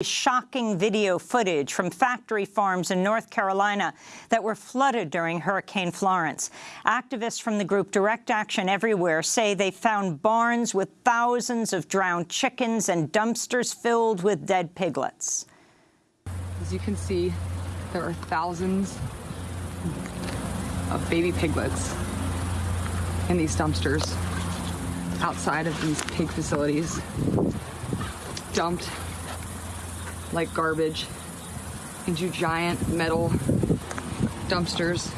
Shocking video footage from factory farms in North Carolina that were flooded during Hurricane Florence. Activists from the group Direct Action Everywhere say they found barns with thousands of drowned chickens and dumpsters filled with dead piglets. As you can see, there are thousands of baby piglets in these dumpsters outside of these pig facilities, dumped like garbage into giant metal dumpsters